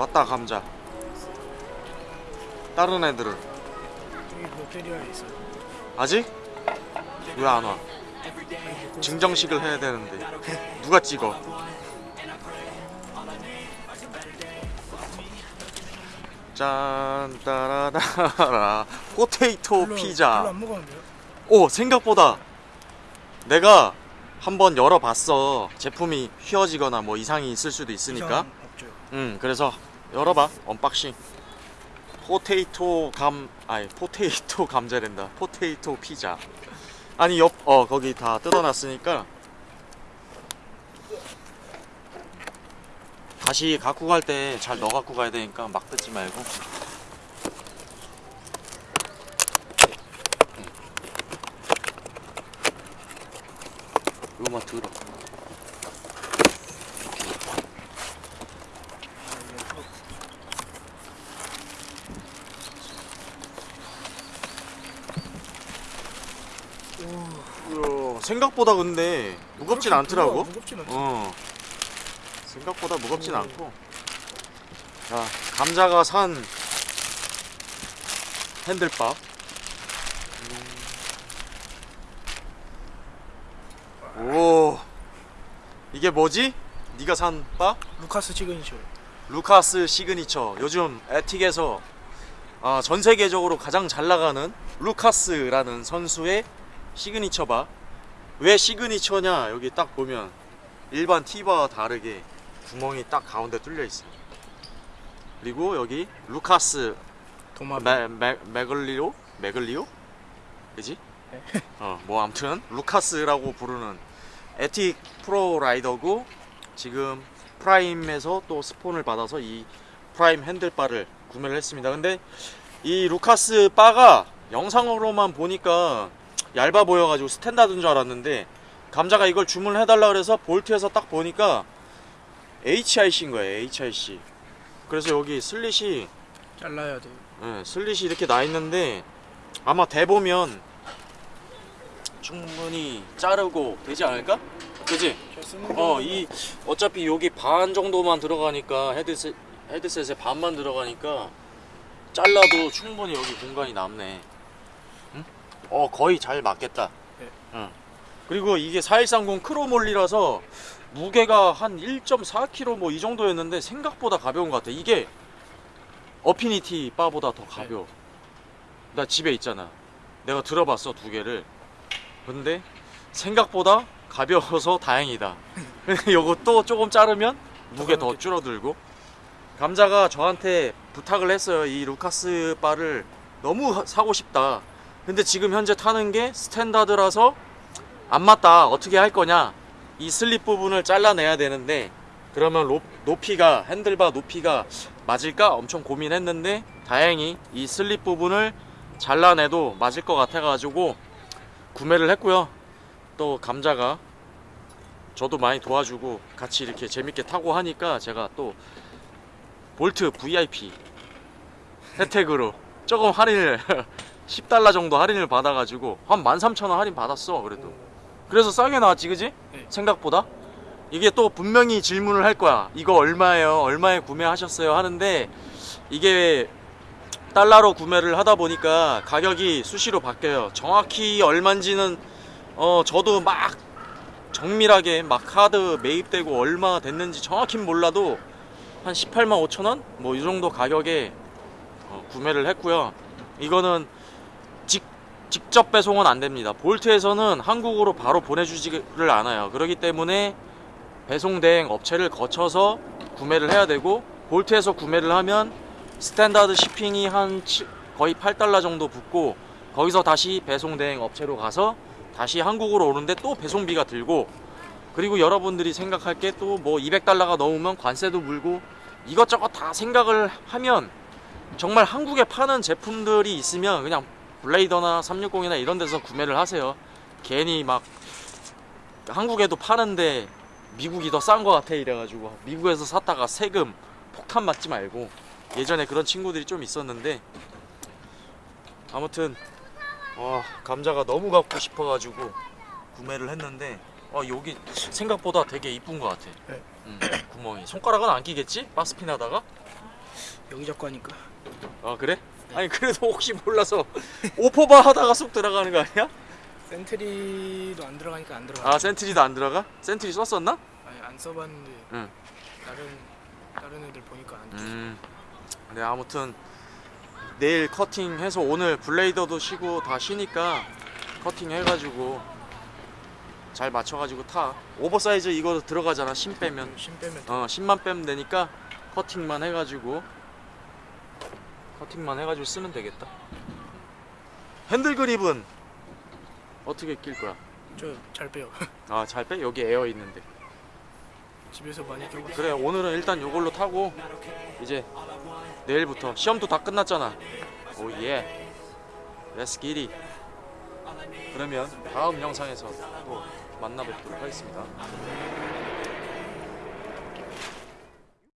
왔다 감자 다른 애들은 롯데리아에. 아직? 왜 안 와? 증정식을 해야 되는데 누가 찍어? 짠 따라다라 포테이토 별로- 피자 별로? 오 생각보다 내가 한번 열어봤어 제품이 휘어지거나 뭐 이상이 있을 수도 있으니까 없죠. 음 그래서 열어봐 unboxing. potato 감 아니 potato 감자랜다. potato 피자. 아니 옆 어 거기 다 뜯어놨으니까. 다시 갖고 갈 때 잘 넣어 갖고 가야 되니까 막 뜯지 말고. 음. 이거만 들어 이야, 생각보다 근데 무겁진 않더라고. 어. 생각보다 무겁진 않고. 자, 감자가 산 핸들밥. 음. 오. 이게 뭐지? 네가 산 바? 루카스 시그니처. 루카스 시그니처. 요즘 에틱에서 아, 전 세계적으로 가장 잘 나가는 루카스라는 선수의 시그니처 바. 왜 signature냐? 여기 딱 보면 일반 T바와 다르게 구멍이 딱 가운데 뚫려 있어. 그리고 여기 루카스 도마뱀. 메, 메, 메글리오? 메글리오? 그지? 어, 뭐 아무튼 루카스라고 부르는 에틱 프로 라이더고 지금 프라임에서 또 스폰을 받아서 이 프라임 핸들바를 구매를 했습니다. 근데 이 루카스 바가 영상으로만 보니까 얇아 보여가지고 standard인 줄 알았는데 감자가 이걸 주문해달라 그래서 볼트에서 딱 보니까 HIC인 거예요. HIC. 그래서 여기 슬릿이 잘라야 돼요. 예, 슬릿이 이렇게 나 있는데 아마 대보면 충분히 자르고 되지 않을까? 그지? 어, 거이 어차피 여기 반 정도만 들어가니까 헤드셋 헤드셋에 반만 들어가니까 잘라도 충분히 여기 공간이 남네. 응? 어, 거의 잘 맞겠다. 네. 응. 그리고 이게 4130 크로몰리라서 무게가 한 1.4kg 뭐 이 정도였는데 생각보다 가벼운 것 같아. 이게 어피니티 바보다 더 가벼워. 나 집에 있잖아. 내가 들어봤어 두 개를. 근데 생각보다 가벼워서 다행이다. 요것도 조금 자르면 무게 더 줄어들고. 감자가 저한테 부탁을 했어요. 이 루카스 바를 너무 사고 싶다. 근데 지금 현재 타는 게 standard라서 안 맞다. 어떻게 할 거냐? 이 슬릿 부분을 잘라내야 되는데 그러면 로- 높이가 핸들바 높이가 맞을까 엄청 고민했는데 다행히 이 슬릿 부분을 잘라내도 맞을 것 같아 가지고 구매를 했고요. 또 감자가 저도 많이 도와주고 같이 이렇게 재밌게 타고 하니까 제가 또 볼트 VIP 혜택으로 조금 할인을 10달러 정도 할인을 받아가지고 한 13,000원 할인 받았어 그래도. 그래서 싸게 나왔지 그지? 네. 생각보다? 이게 또 분명히 질문을 할 거야. 이거 얼마예요? 얼마에 구매하셨어요? 하는데 이게 달러로 구매를 하다 보니까 가격이 수시로 바뀌어요. 정확히 얼만지는 어 저도 막 정밀하게 막 카드 매입되고 얼마 됐는지 정확히 몰라도 한 18만 5천 원? 뭐 이 정도 가격에 어, 구매를 했고요. 이거는 직, 직접 배송은 안 됩니다. 볼트에서는 한국으로 바로 보내주지를 않아요. 그렇기 때문에 배송 대행 업체를 거쳐서 구매를 해야 되고 볼트에서 구매를 하면 standard shipping이 한 칠- 거의 8달러 정도 붙고 거기서 다시 배송 대행 업체로 가서 다시 한국으로 오는데 또 배송비가 들고 그리고 여러분들이 생각할 게 또 뭐 200달러가 넘으면 관세도 물고 이것저것 다 생각을 하면 정말 한국에 파는 제품들이 있으면 그냥 블레이더나 360이나 이런 데서 구매를 하세요. 괜히 막 한국에도 파는데 미국이 더싼거 같아 이래가지고 미국에서 샀다가 세금 폭탄 맞지 말고 예전에 그런 친구들이 좀 있었는데 아무튼 어, 감자가 너무 갖고 싶어가지고 구매를 했는데 어, 여기 생각보다 되게 이쁜 것 같아. 네. 음, 구멍이 손가락은 안 끼겠지? 바스핀 하다가 여기 잡고 하니까 아 그래? 아니 그래도 혹시 몰라서 오퍼바 하다가 쏙 들어가는 거 아니야? 센트리도 안 들어가니까 안 들어가. 아 센트리도 안 들어가? 센트리 썼었나? 아니 안 써봤는데 응. 다른 다른 애들 보니까 안 끼. 음. 네 아무튼 내일 커팅해서 오늘 블레이더도 쉬고 다 쉬니까 커팅 해가지고 잘 맞춰가지고 타. 오버사이즈 이거 들어가잖아 shim 빼면. shim 빼면 어 shim만 빼면 되니까 커팅만 해가지고 커팅만 해가지고 쓰면 되겠다. 핸들 그립은 어떻게 낄 거야? 저 잘 빼요. 아 잘 빼? 여기 에어 있는데. 집에서 많이 끼고 그래 오늘은 일단 요걸로 타고 이제 내일부터 시험도 다 끝났잖아 오예 렛츠 기리 그러면 다음 영상에서 또 만나 뵙도록 하겠습니다